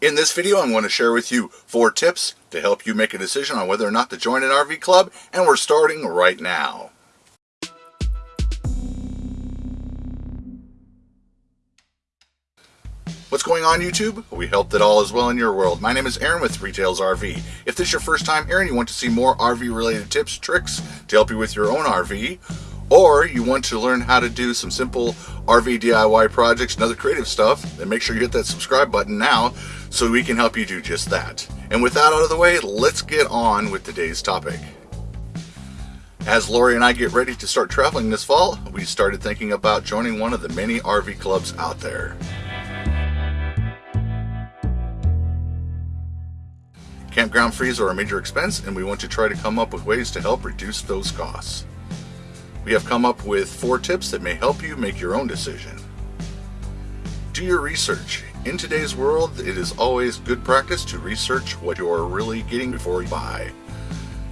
In this video, I'm going to share with you four tips to help you make a decision on whether or not to join an RV club, and we're starting right now. What's going on YouTube? We hope that all is well in your world. My name is Aaron with Three Tails RV. If this is your first time here and you want to see more RV related tips, tricks to help you with your own RV, or you want to learn how to do some simple RV DIY projects and other creative stuff, then make sure you hit that subscribe button now so we can help you do just that. And with that out of the way, let's get on with today's topic. As Lori and I get ready to start traveling this fall, we started thinking about joining one of the many RV clubs out there. Campground fees are a major expense and we want to try to come up with ways to help reduce those costs. We have come up with four tips that may help you make your own decision. Do your research. In today's world, it is always good practice to research what you are really getting before you buy.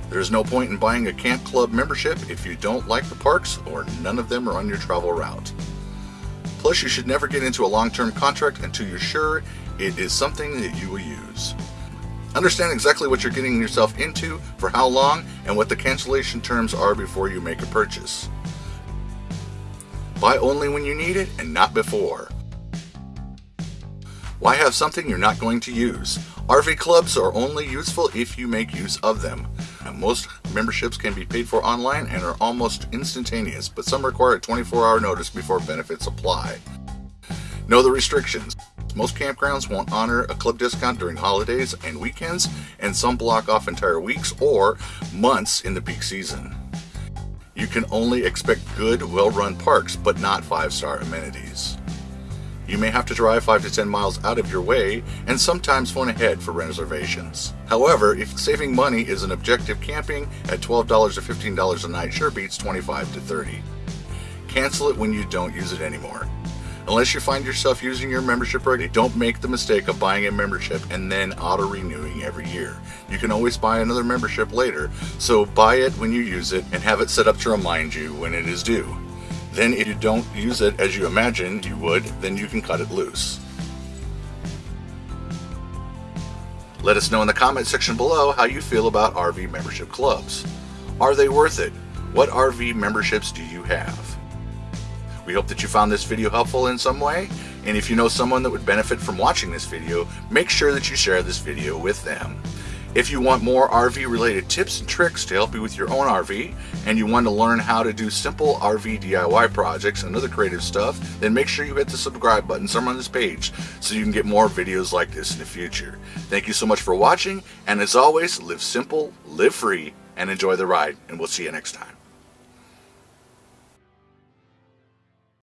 There is no point in buying a camp club membership if you don't like the parks or none of them are on your travel route. Plus, you should never get into a long-term contract until you're sure it is something that you will use. Understand exactly what you're getting yourself into, for how long, and what the cancellation terms are before you make a purchase. Buy only when you need it and not before. Why have something you're not going to use? RV clubs are only useful if you make use of them. most memberships can be paid for online and are almost instantaneous, but some require a 24 hour notice before benefits apply. Know the restrictions. Most campgrounds won't honor a club discount during holidays and weekends, and some block off entire weeks or months in the peak season. You can only expect good, well-run parks, but not five-star amenities. You may have to drive 5 to 10 miles out of your way and sometimes phone ahead for reservations. However, if saving money is an objective, camping at $12 or $15 a night sure beats 25 to 30. Cancel it when you don't use it anymore. Unless you find yourself using your membership already, don't make the mistake of buying a membership and then auto-renewing every year. You can always buy another membership later, so buy it when you use it and have it set up to remind you when it is due. Then if you don't use it as you imagined you would, then you can cut it loose. Let us know in the comment section below how you feel about RV membership clubs. Are they worth it? What RV memberships do you have? We hope that you found this video helpful in some way, and if you know someone that would benefit from watching this video, make sure that you share this video with them. If you want more RV related tips and tricks to help you with your own RV, and you want to learn how to do simple RV DIY projects and other creative stuff, then make sure you hit the subscribe button somewhere on this page so you can get more videos like this in the future. Thank you so much for watching, and as always, live simple, live free, and enjoy the ride, and we'll see you next time.